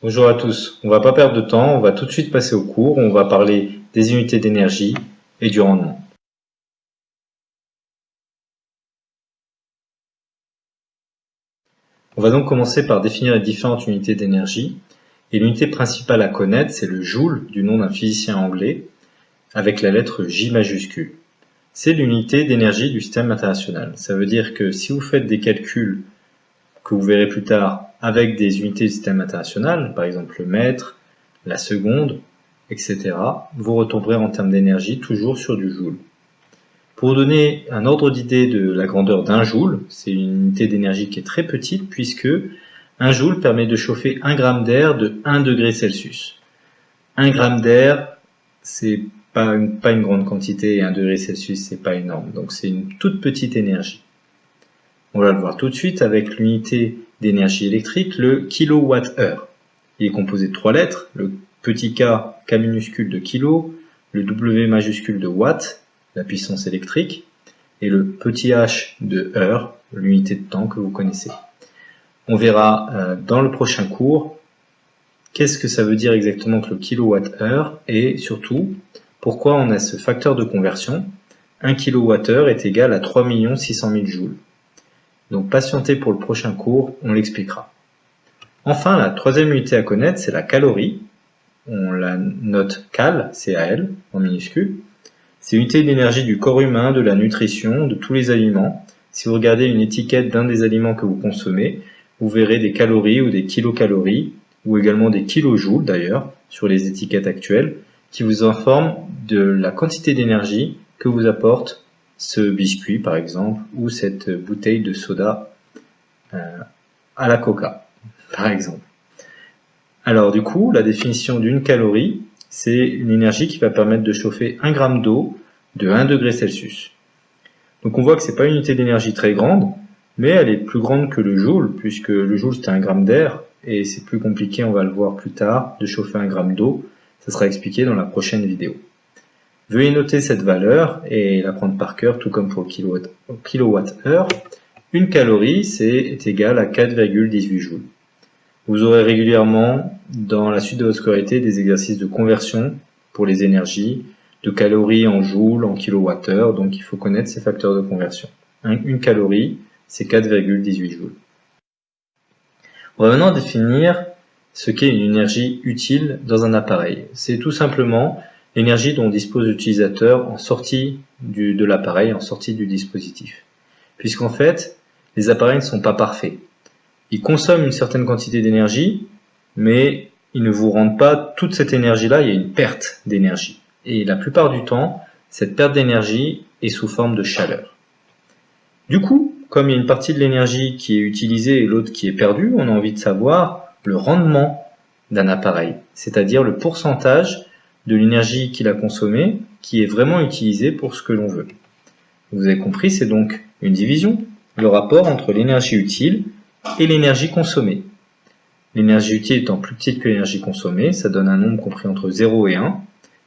Bonjour à tous, on va pas perdre de temps, on va tout de suite passer au cours, on va parler des unités d'énergie et du rendement. On va donc commencer par définir les différentes unités d'énergie. Et l'unité principale à connaître, c'est le joule, du nom d'un physicien anglais, avec la lettre J majuscule. C'est l'unité d'énergie du système international. Ça veut dire que si vous faites des calculs que vous verrez plus tard avec des unités du système international, par exemple le mètre, la seconde, etc., vous retomberez en termes d'énergie toujours sur du joule. Pour donner un ordre d'idée de la grandeur d'un joule, c'est une unité d'énergie qui est très petite puisque un joule permet de chauffer 1 gramme d'air de 1 degré Celsius. 1 gramme d'air, c'est pas une, pas une grande quantité et 1 degré Celsius, c'est pas énorme. Donc c'est une toute petite énergie. On va le voir tout de suite avec l'unité d'énergie électrique, le kilowatt-heure. Il est composé de trois lettres, le petit k, k minuscule de kilo, le w majuscule de watt, la puissance électrique, et le petit h de heure, l'unité de temps que vous connaissez. On verra euh, dans le prochain cours qu'est-ce que ça veut dire exactement que le kilowatt-heure et surtout pourquoi on a ce facteur de conversion. 1 kWh est égal à 3 600 000 joules. Donc patientez pour le prochain cours, on l'expliquera. Enfin, la troisième unité à connaître, c'est la calorie. On la note cal, C-A-L, en minuscule. C'est l'unité d'énergie du corps humain, de la nutrition, de tous les aliments. Si vous regardez une étiquette d'un des aliments que vous consommez, vous verrez des calories ou des kilocalories, ou également des kilojoules d'ailleurs, sur les étiquettes actuelles, qui vous informent de la quantité d'énergie que vous apporte ce biscuit par exemple, ou cette bouteille de soda euh, à la coca, par exemple. Alors du coup, la définition d'une calorie, c'est une énergie qui va permettre de chauffer 1 gramme d'eau de 1 degré Celsius. Donc on voit que c'est pas une unité d'énergie très grande, mais elle est plus grande que le joule, puisque le joule c'est un gramme d'air, et c'est plus compliqué, on va le voir plus tard, de chauffer un gramme d'eau. Ça sera expliqué dans la prochaine vidéo. Veuillez noter cette valeur et la prendre par cœur, tout comme pour le kilowatt-heure. Une calorie, c'est égal à 4,18 joules. Vous aurez régulièrement, dans la suite de votre scolarité, des exercices de conversion pour les énergies, de calories en joules, en kilowattheure, donc il faut connaître ces facteurs de conversion. Une calorie, c'est 4,18 joules. On va maintenant définir ce qu'est une énergie utile dans un appareil. C'est tout simplement l'énergie dont dispose l'utilisateur en sortie de l'appareil, en sortie du dispositif. Puisqu'en fait, les appareils ne sont pas parfaits. Ils consomment une certaine quantité d'énergie, mais ils ne vous rendent pas toute cette énergie-là, il y a une perte d'énergie. Et la plupart du temps, cette perte d'énergie est sous forme de chaleur. Du coup, comme il y a une partie de l'énergie qui est utilisée et l'autre qui est perdue, on a envie de savoir le rendement d'un appareil, c'est-à-dire le pourcentage de l'énergie qu'il a consommée qui est vraiment utilisée pour ce que l'on veut. Vous avez compris, c'est donc une division, le rapport entre l'énergie utile et l'énergie consommée. L'énergie utile étant plus petite que l'énergie consommée, ça donne un nombre compris entre 0 et 1,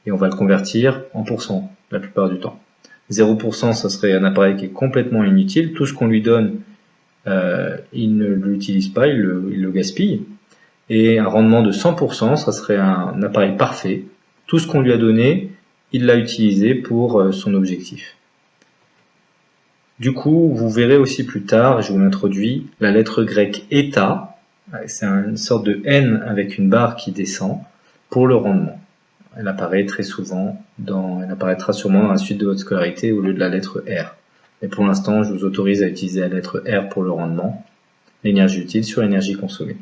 et on va le convertir en pourcent la plupart du temps. 0%, ça serait un appareil qui est complètement inutile, tout ce qu'on lui donne, euh, il ne l'utilise pas, il le, il le gaspille. Et un rendement de 100%, ça serait un appareil parfait, tout ce qu'on lui a donné, il l'a utilisé pour euh, son objectif. Du coup, vous verrez aussi plus tard, je vous l'introduis, la lettre grecque eta, c'est une sorte de N avec une barre qui descend pour le rendement. Elle apparaît très souvent, dans, elle apparaîtra sûrement dans la suite de votre scolarité au lieu de la lettre R. Mais pour l'instant, je vous autorise à utiliser la lettre R pour le rendement, l'énergie utile sur l'énergie consommée.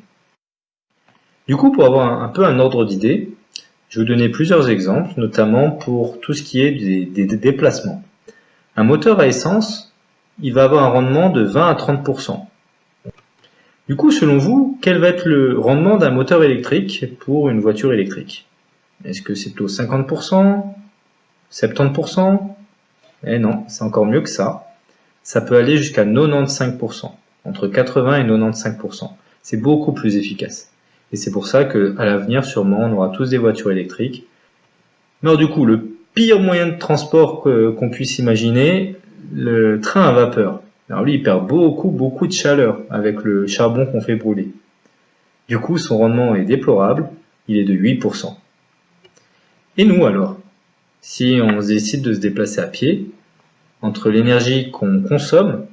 Du coup, pour avoir un peu un ordre d'idée, je vais vous donner plusieurs exemples, notamment pour tout ce qui est des, déplacements. Un moteur à essence, il va avoir un rendement de 20 à 30%. Du coup, selon vous, quel va être le rendement d'un moteur électrique pour une voiture électrique? Est-ce que c'est plutôt 50% 70% Eh non, c'est encore mieux que ça. Ça peut aller jusqu'à 95%, entre 80 et 95%. C'est beaucoup plus efficace. Et c'est pour ça qu'à l'avenir, sûrement, on aura tous des voitures électriques. Mais du coup, le pire moyen de transport qu'on puisse imaginer, le train à vapeur. Alors lui, il perd beaucoup, beaucoup de chaleur avec le charbon qu'on fait brûler. Du coup, son rendement est déplorable, il est de 8%. Et nous alors? Si on décide de se déplacer à pied, entre l'énergie qu'on consomme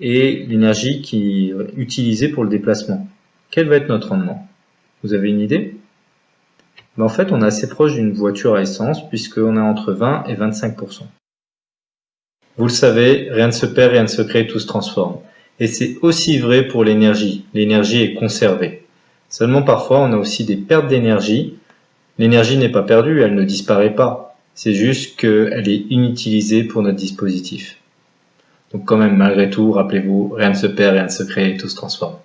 et l'énergie qui est utilisée pour le déplacement, quel va être notre rendement? Vous avez une idée? Ben, En fait, on est assez proche d'une voiture à essence puisqu'on est entre 20 et 25%. Vous le savez, rien ne se perd, rien ne se crée, tout se transforme. Et c'est aussi vrai pour l'énergie. L'énergie est conservée. Seulement parfois, on a aussi des pertes d'énergie. L'énergie n'est pas perdue, elle ne disparaît pas. C'est juste qu'elle est inutilisée pour notre dispositif. Donc quand même, malgré tout, rappelez-vous, rien ne se perd, rien ne se crée, tout se transforme.